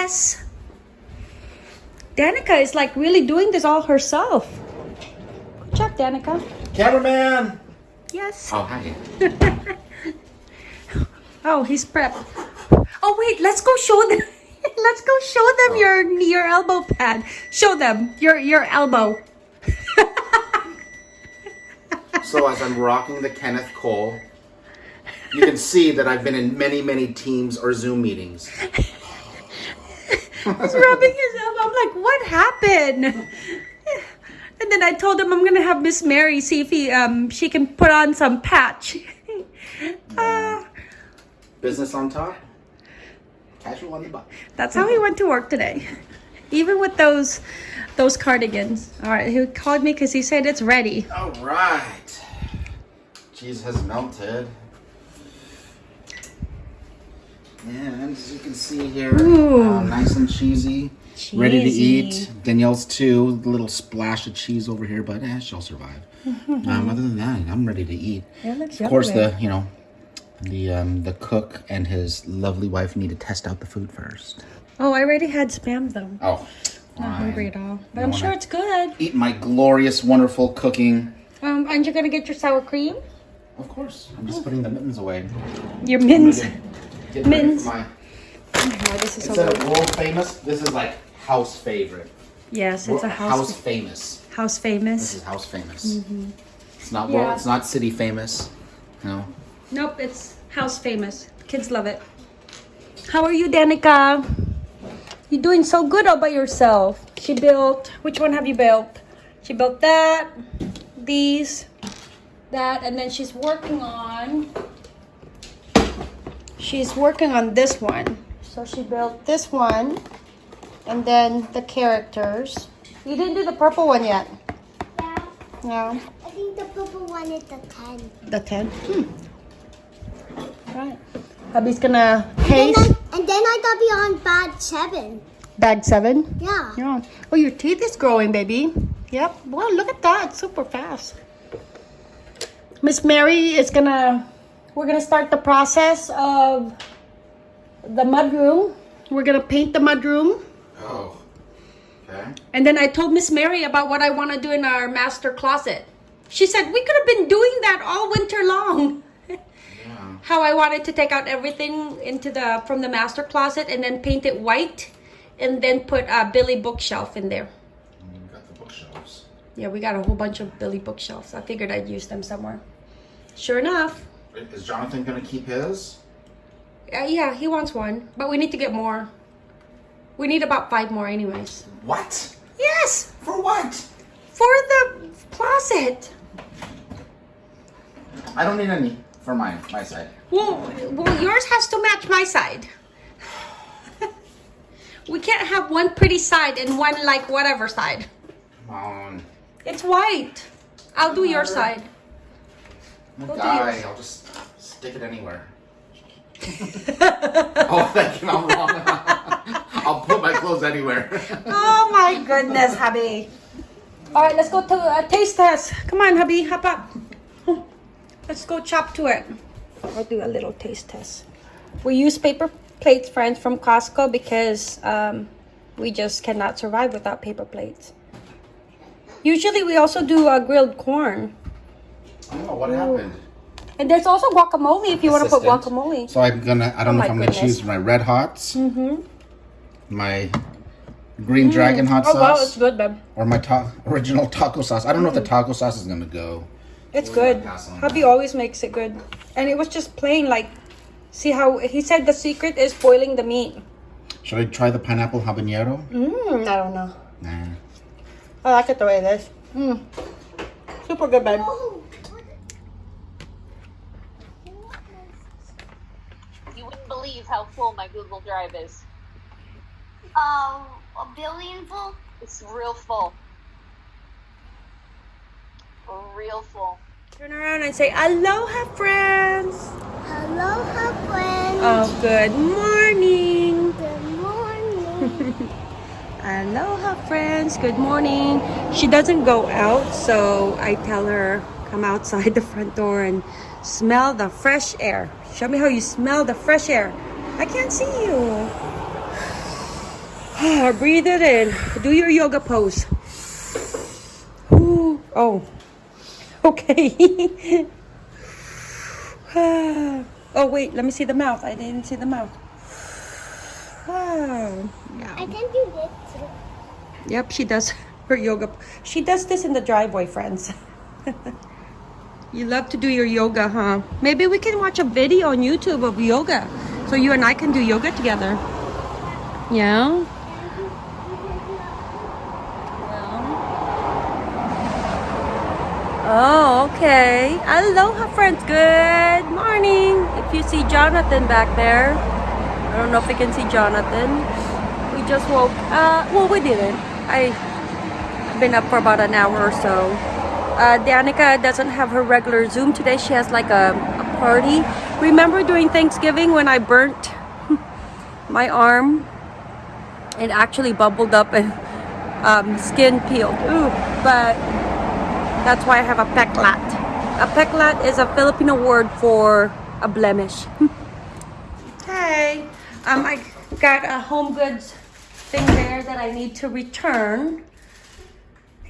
test. Danica is like really doing this all herself. Good job, Danica. Cameraman! Yes. Oh, hi. Oh, he's prepped. Oh wait, let's go show them. let's go show them your your elbow pad. Show them your your elbow. So as I'm rocking the Kenneth Cole, you can see that I've been in many, many Teams or Zoom meetings. He's rubbing his elbow. I'm like, what happened? And then I told him I'm gonna have Miss Mary see if he um she can put on some patch. Ah, Business on top, casual on the bottom. that's how he went to work today. Even with those those cardigans. All right, he called me because he said it's ready. All right. Cheese has melted. And as you can see here, uh, nice and cheesy. Ready to eat. Danielle's too. A little splash of cheese over here, but eh, she'll survive. um, other than that, I'm ready to eat. Of course, the you know, the um, the cook and his lovely wife need to test out the food first. Oh, I already had spam though. Oh, Not hungry at all. But I'm sure it's good. Eat my glorious, wonderful cooking. Um, aren't you gonna get your sour cream? Of course, I'm just putting the mittens away. Your mints. Get ready Mittens. for my- Oh, this is so Instead good. of world famous, this is like house favorite. Yes, it's a house house famous. house famous. This is house famous. Mm-hmm. It's not Yeah. world. It's not city famous. No. Nope, it's house famous. Kids love it. How are you, Danica? You're doing so good all by yourself. She built. Which one have you built? She built that, these, that, and then she's working on. She's working on this one. So she built this one, and then the characters. You didn't do the purple one yet. Yeah, No. I think the purple one is the 10. The 10? Hmm. Right. Hubby's gonna And then, I, and then I got beyond bad 7. Bag 7? Yeah. Yeah. Oh, your teeth is growing, baby. Yep. Wow, look at that. Super fast. Miss Mary is gonna, we're gonna start the process of the mud room. We're gonna paint the mud room. Oh. Okay. And then I told Miss Mary about what I want to do in our master closet. She said we could have been doing that all winter long. Yeah. How I wanted to take out everything into the from the master closet and then paint it white, and then put a Billy bookshelf in there. And you got the bookshelves. Yeah, we got a whole bunch of Billy bookshelves. I figured I'd use them somewhere. Sure enough, Is Jonathan gonna keep his? uh, yeah, he wants one, but we need to get more. We need about five more, anyways. What? Yes, For what? for the closet. I don't need any for mine. My side. Well, well, yours has to match my side. we can't have one pretty side and one like whatever side. Come on. It's white. I'll do your side. I'm Go a to guy. yours. I'll just stick it anywhere. oh, thank you. I'm wrong. I'll put my clothes anywhere. Oh my goodness, hubby. All right, let's go to a taste test. Come on, hubby, hop up. Let's go chop to it. I'll do a little taste test. We use paper plates, friends, from Costco because um, we just cannot survive without paper plates. Usually, we also do uh, grilled corn. Oh, what happened? And there's also guacamole if you want to put guacamole. So I'm gonna. I don't Oh know if I'm gonna choose my red hots, mm-hmm. my green dragon hot Oh, sauce, wow, it's good, babe. or my ta- original taco sauce. I don't know if the mm. taco sauce is gonna go. It's We're good. gonna pass on Hubby that. always makes it good. And it was just plain, like, see how he said the secret is boiling the meat. Should I try the pineapple habanero? Mmm, I don't know. Nah. I like it the way it is. Mmm. Super good, babe. Oh, You wouldn't believe how full my Google Drive is. um, a billion full? It's real full. Real full. Turn around and say, Aloha, friends. Aloha, friends. Oh, good morning. Good morning. Aloha, friends. Good morning. She doesn't go out, so I tell her, come outside the front door and smell the fresh air. Show me how you smell the fresh air. I can't see you. Breathe it in. Do your yoga pose. Ooh. Oh. Okay. oh, wait. Let me see the mouth. I didn't see the mouth. Ah. I can do this too. Yep, she does her yoga. She does this in the driveway, friends. you love to do your yoga, huh? Maybe we can watch a video on YouTube of yoga. So you and I can do yoga together. Yeah? Oh, okay. Aloha, friends. Good morning. If you see Jonathan back there, I don't know if you can see Jonathan. We just woke. Uh, well, we didn't. I I've been up for about an hour or so. Uh, Danica doesn't have her regular Zoom today. She has like a, a party. Remember during Thanksgiving when I burnt my arm? It actually bubbled up and um, skin peeled. Ooh, but that's why I have a peklat. A peklat is a Filipino word for a blemish. hey, um, I got a home goods thing there that I need to return.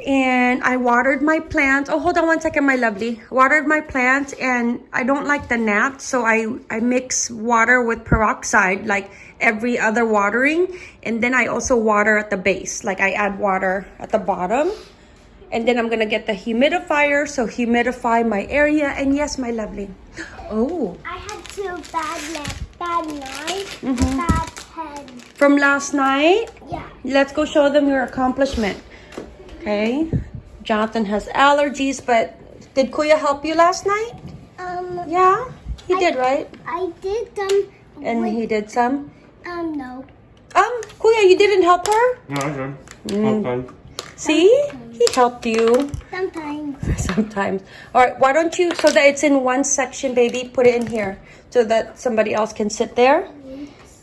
And I watered my plants. Oh, hold on one second, my lovely. Watered my plants and I don't like the gnats, so I, I mix water with peroxide like every other watering. And then I also water at the base, like I add water at the bottom. And then I'm gonna get the humidifier, so humidify my area. And yes, my lovely. Oh, I had two bad bad night, Mm-hmm. bad head. from last night. Yeah. Let's go show them your accomplishment. Okay. Jonathan has allergies, but did Kuya help you last night? Um, Yeah, he I- did, right? I did them. And with, he did some. um, no. Um, Kuya, you didn't help her? No, I did. Mm. Okay. See? He helped you Sometimes. sometimes. All right, why don't you, so that it's in one section, baby, put it in here so that somebody else can sit there.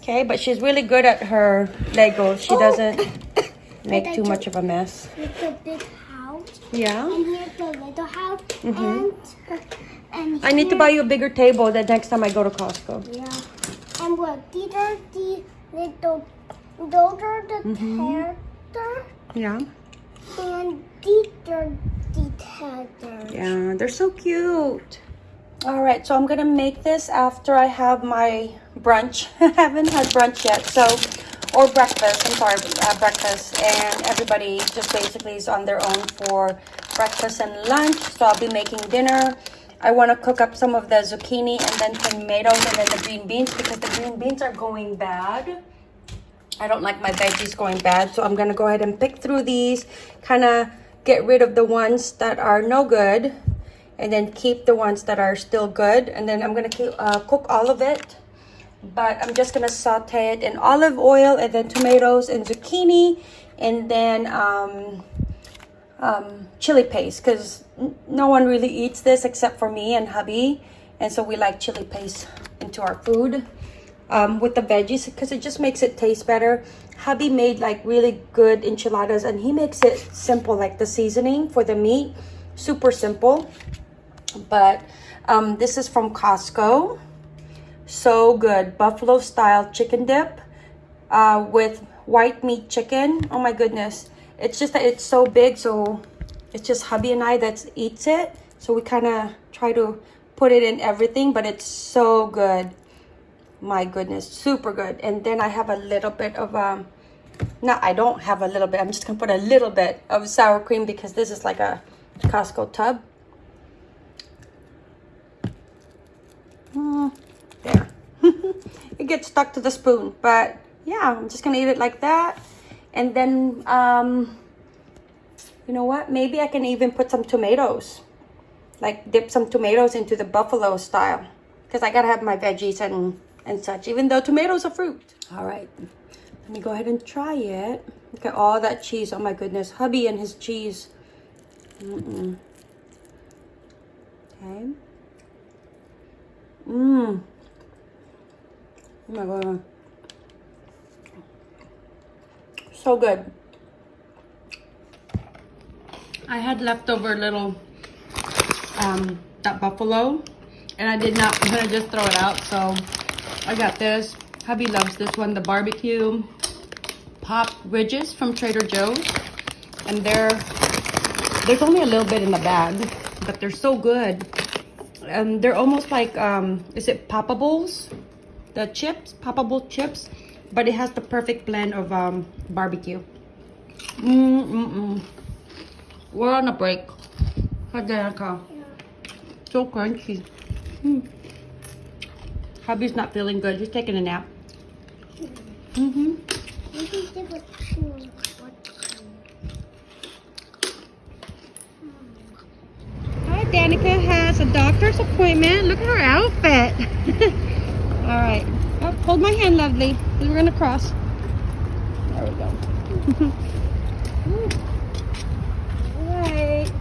Okay, but she's really good at her Legos. She doesn't make too much of a mess. With the big house. Yeah. And here's the little house. Mm-hmm. And, and I need to buy you a bigger table the next time I go to Costco. Yeah. And look, these are the little, those are the mm-hmm. characters. Yeah. And these are the characters. Yeah, they're so cute. All right, so I'm gonna make this after I have my brunch. I haven't had brunch yet, so or breakfast. I'm sorry, uh, breakfast, and everybody just basically is on their own for breakfast and lunch. So I'll be making dinner. I want to cook up some of the zucchini and then tomatoes and then the green beans because the green beans are going bad. I don't like my veggies going bad, so I'm gonna go ahead and pick through these, kind of get rid of the ones that are no good, and then keep the ones that are still good. And then I'm gonna uh, cook all of it, but I'm just gonna saute it in olive oil and then tomatoes and zucchini, and then um, um, chili paste because no one really eats this except for me and hubby, and so we like chili paste into our food um, with the veggies because it just makes it taste better. Hubby made like really good enchiladas and he makes it simple, like the seasoning for the meat, super simple. But um, this is from Costco. So good. Buffalo style chicken dip uh, with white meat chicken. Oh my goodness. It's just that it's so big. So it's just hubby and I that eats it. So we kind of try to put it in everything, but it's so good my goodness super good and then i have a little bit of um no i don't have a little bit i'm just gonna put a little bit of sour cream because this is like a costco tub Mm, it gets stuck to the spoon but yeah i'm just gonna eat it like that. And then um you know what? Maybe i can even put some tomatoes like dip some tomatoes into the buffalo style because I gotta have my veggies and and such even though tomatoes are fruit. All right. Let me go ahead and try it. Look at all that cheese. Oh my goodness. Hubby and his cheese. Mm-mm. okay. Mmm oh my god so good I had leftover little um, that buffalo and I did not want to just throw it out so I got this hubby loves this one the barbecue pop ridges from Trader Joe's. And they're, there's only a little bit in the bag, but they're so good. And they're almost like, um, is it Poppables? The chips, Poppable chips. But it has the perfect blend of um, barbecue. Mm-mm-mm. We're on a break. Hadanaka. So crunchy. Mm. Hubby's not feeling good. He's taking a nap. Mm-hmm. You can give it to what? Hi, Danica has a doctor's appointment. Look at her outfit. All right. Oh, hold my hand, lovely. We're gonna cross. There we go. All right.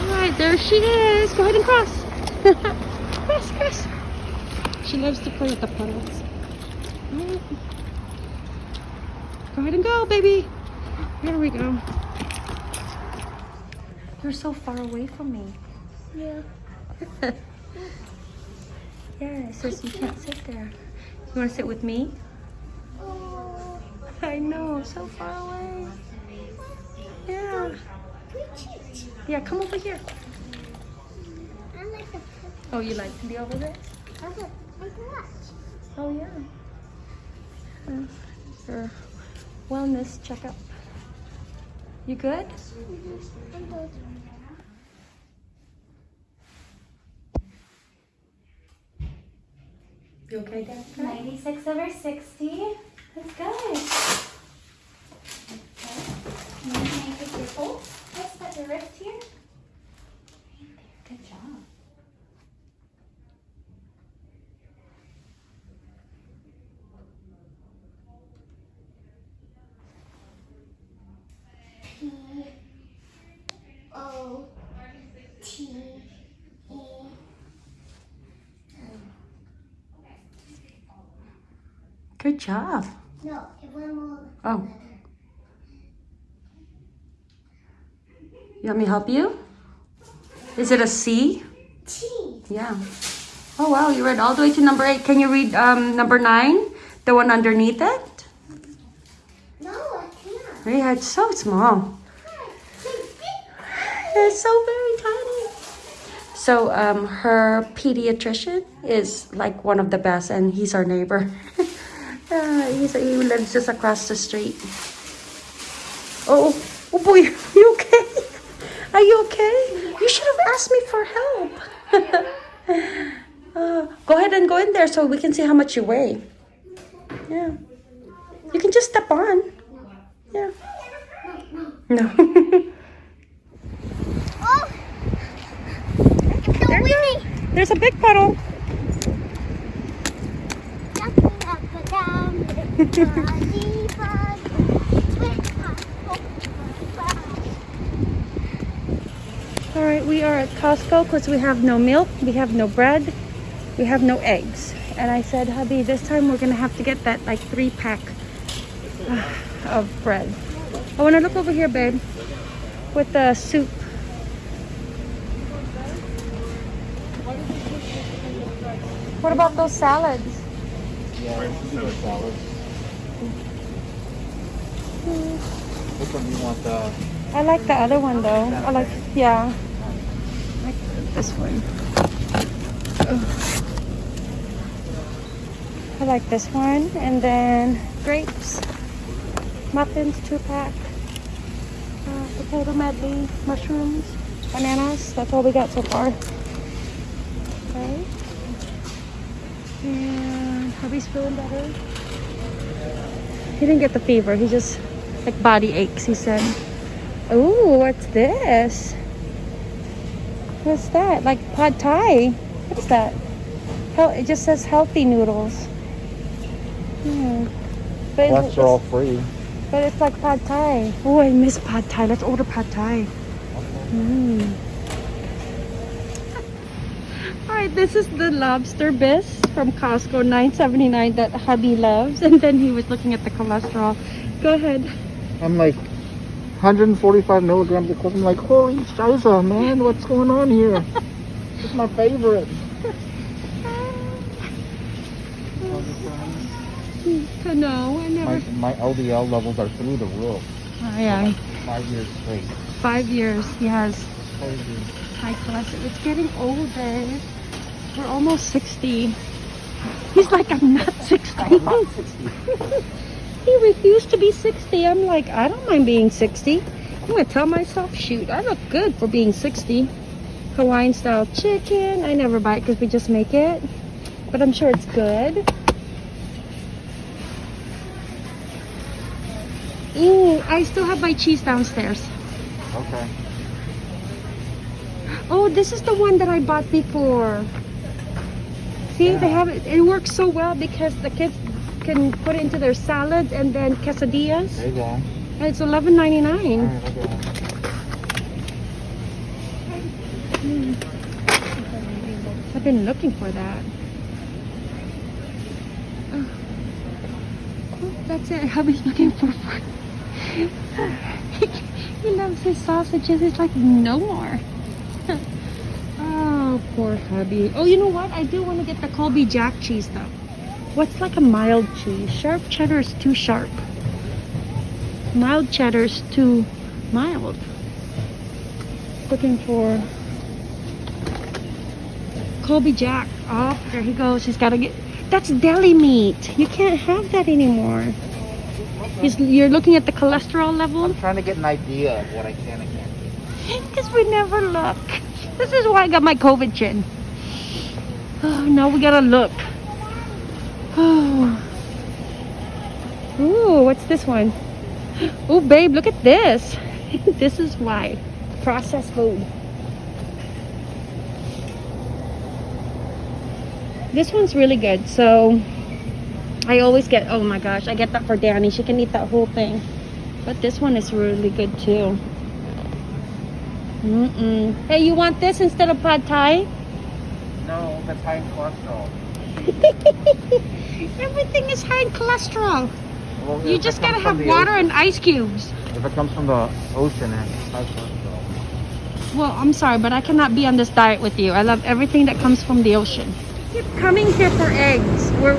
All right, there she is. Go ahead and cross. cross, cross. She loves to play with the puddles. Right. Go ahead and go, baby. Here we go. You're so far away from me. Yeah. Yeah, it says you can't sit there. You want to sit with me? Oh, I know, so far away. Yeah. Yeah, come over here. Like. Oh, you like to be over there? I like like? Oh, yeah. Uh, Your wellness checkup. You good? I'm good. You okay, Dad? 96 over 60. That's good. Okay. Can I take your pulse? Just at your wrist here. Right there. Good job. P O T E. Good job. No, it went more. Oh. You want me to help you? Is it a C? T. Yeah. Oh wow, you read all the way to number eight. Can you read um, number nine? The one underneath it? No, I can't. Yeah, it's so small. It's so very tiny. So um, her pediatrician is like one of the best, and he's our neighbor. uh, he's, he lives just across the street. Oh, oh boy, are you okay? Are you okay? You should have asked me for help. uh, go ahead and go in there so we can see how much you weigh. Yeah. You can just step on. Yeah. No. Oh, the Winnie. There's a big puddle. Jumping up and down. Body, body. Swing up, up, up. All right, we are at Costco because we have no milk, we have no bread, we have no eggs. And I said, hubby, this time we're gonna have to get that like three pack uh, of bread. I wanna look over here, babe, with the soup. What about those salads? Which one do you want? The I like the other one though. I like, yeah. I like this one. I like this one. And then grapes, muffins, two pack, uh, potato medley, mushrooms, bananas. That's all we got so far. Okay. And hubby's feeling better. He didn't get the fever. He just like body aches. He said. Oh, what's this? What's that? Like pad thai? What is that? Hel- it just says healthy noodles. Hmm. But it's, cholesterol free. but it's like pad thai. Oh, I miss pad thai. Let's order pad thai. Mm. All right, this is the lobster bisque from Costco, 9.79 that hubby loves, and then he was looking at the cholesterol. Go ahead. I'm like 145 milligrams of coke. I'm like, holy Shiza, man, what's going on here? it's my favorite. No, I never. My, my, LDL levels are through the roof. Oh, yeah. Like five years straight. Five years, he has high cholesterol. It's getting older. We're almost 60. He's like, I'm not 60. I'm not 60. he refused to be 60. I'm like, I don't mind being 60. I'm going to tell myself, shoot, I look good for being 60. Hawaiian style chicken. I never buy it because we just make it. But I'm sure it's good. Ooh, I still have my cheese downstairs. Okay. Oh, this is the one that I bought before. See, they have it. It works so well because the kids can put it into their salads and then quesadillas. There you go. And it's eleven ninety nine. right. I've been looking for that. Oh. Oh, that's it. Hubby's looking for food. he loves his sausages. He's like, no more. oh, poor hubby. Oh, you know what? I do want to get the Colby Jack cheese though. What's like a mild cheese? Sharp cheddar is too sharp. Mild cheddar is too mild. Looking for Colby Jack. Oh, there he goes. He's got to get. That's deli meat. You can't have that anymore. He's, you're looking at the cholesterol level I'm trying to get an idea of what I can and can't because we never look. This is why I got my COVID chin. Oh, now we gotta look. Oh. Ooh, what's this one? Oh, babe, look at this. this is why. Processed food. This one's really good. So I always get, oh my gosh, I get that for Danny. She can eat that whole thing. But this one is really good too. Mm-mm. Hey, you want this instead of pad thai? No, that's high in cholesterol. Everything is high in cholesterol. Well, You just gotta have water ocean- and ice cubes. If it comes from the ocean, it's high cholesterol. Well, I'm sorry, but I cannot be on this diet with you. I love everything that comes from the ocean. Keep coming here for eggs. We're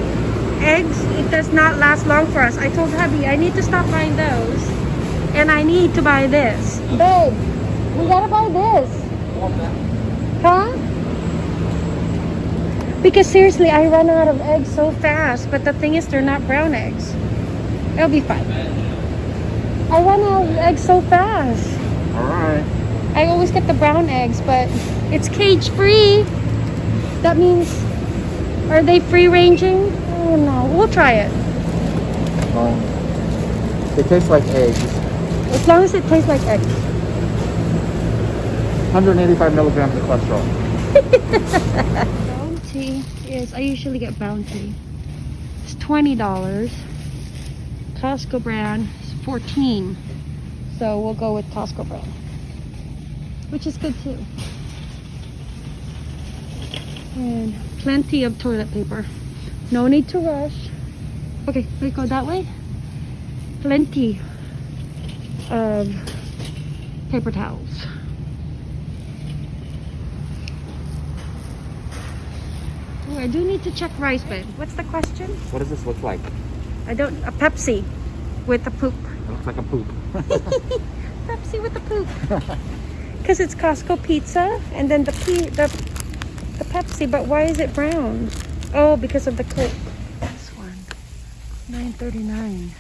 eggs. It does not last long for us. I told hubby I need to stop buying those, and I need to buy this. Babe, we gotta buy this. Huh? Because seriously, I run out of eggs so fast. But the thing is, they're not brown eggs. It'll be fine. I want of eggs so fast. All right. I always get the brown eggs, but it's cage free. That means, are they free ranging? Oh no, we'll try it. Um, they taste like eggs. As long as it tastes like eggs. 185 milligrams of cholesterol. Bounty is, I usually get Bounty. It's $20. Costco brand is 14 So we'll go with Costco brand. Which is good too. And plenty of toilet paper. No need to rush. Okay, we go that way. Plenty of paper towels. Oh, I do need to check rice bin. What's the question? What does this look like? I don't. A Pepsi with the poop. It looks like a poop. Pepsi with the poop. Because it's Costco pizza, and then the pe- the the Pepsi. But why is it brown? Oh, because of the Coke. This one, nine thirty nine.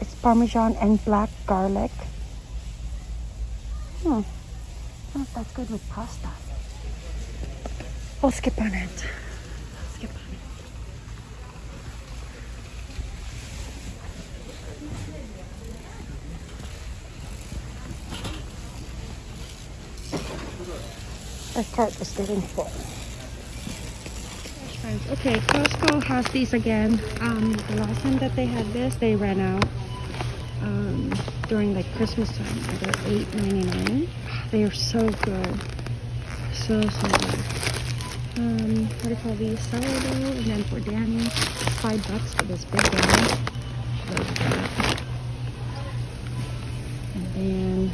It's Parmesan and black garlic. Hmm. Oh, that's good with pasta. I'll skip on it. Our cart was getting full. Okay, Costco has these again. Um, the last time that they had this, they ran out um, during like Christmas time. They're $8.99. They are so good. So, so good. Um, what do you call these? Sourdough. And then for Danny, five bucks for this big that. And then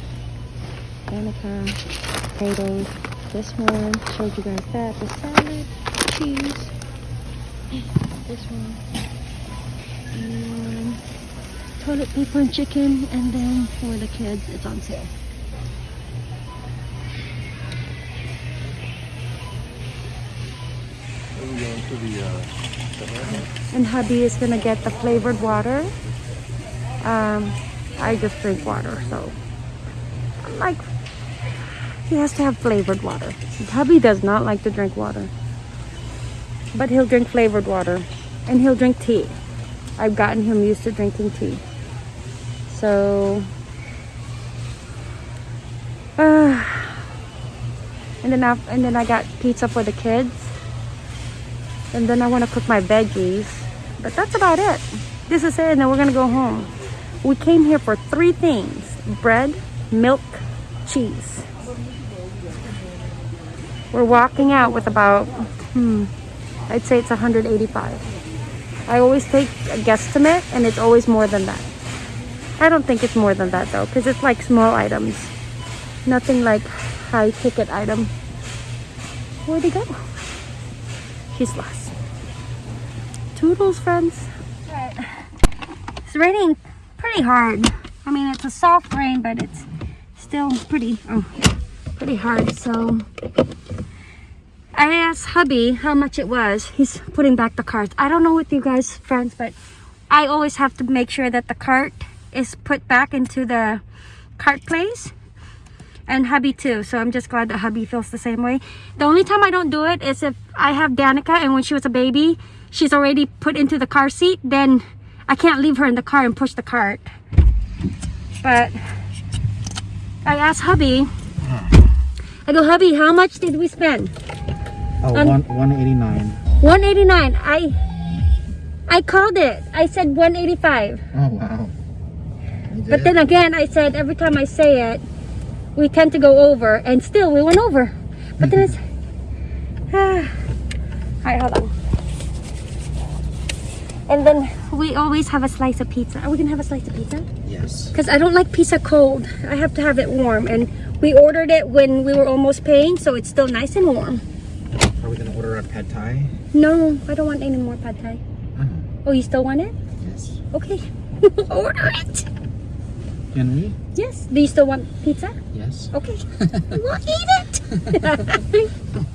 Danica, potatoes. This one, showed you guys that. The salad, cheese. This one. And toilet paper and chicken. And then for the kids, it's on sale. Are we going to the, uh, And hubby is gonna get the flavored water. Um, I just drink water, so he has to have flavored water. Tubby does not like to drink water, but he'll drink flavored water, and he'll drink tea. I've gotten him used to drinking tea. So, uh, and then I, and then I got pizza for the kids. And then I want to cook my veggies. But that's about it. This is it, and then we're gonna go home. We came here for three things. Bread, milk, cheese. We're walking out with about, hmm, I'd say it's 185. I always take a guesstimate, and it's always more than that. I don't think it's more than that though, because it's like small items. Nothing like high ticket item. Where'd he go? He's lost. Toodles, friends. It's raining pretty hard. I mean, it's a soft rain, but it's still pretty, oh, pretty hard. So I asked hubby how much it was. He's putting back the carts. I don't know with you guys, friends, but I always have to make sure that the cart is put back into the cart place and hubby too so i'm just glad that hubby feels the same way the only time i don't do it is if i have danica and when she was a baby she's already put into the car seat then i can't leave her in the car and push the cart but i asked hubby i go hubby how much did we spend oh, Um, one, 189. 189 i i called it i said 185 Oh, wow. But then again, I said every time I say it, we tend to go over, and still we went over. But then it's. Ah. Alright, hold on. And then we always have a slice of pizza. Are we gonna have a slice of pizza? Yes. Because I don't like pizza cold. I have to have it warm. And we ordered it when we were almost paying, so it's still nice and warm. Are we to order a pad thai? No, I don't want any more pad thai. Uh-huh. Oh, you still want it? Yes. Okay. Order it! Can we? Yes. Do you still want pizza? Yes. Okay. we'll eat it.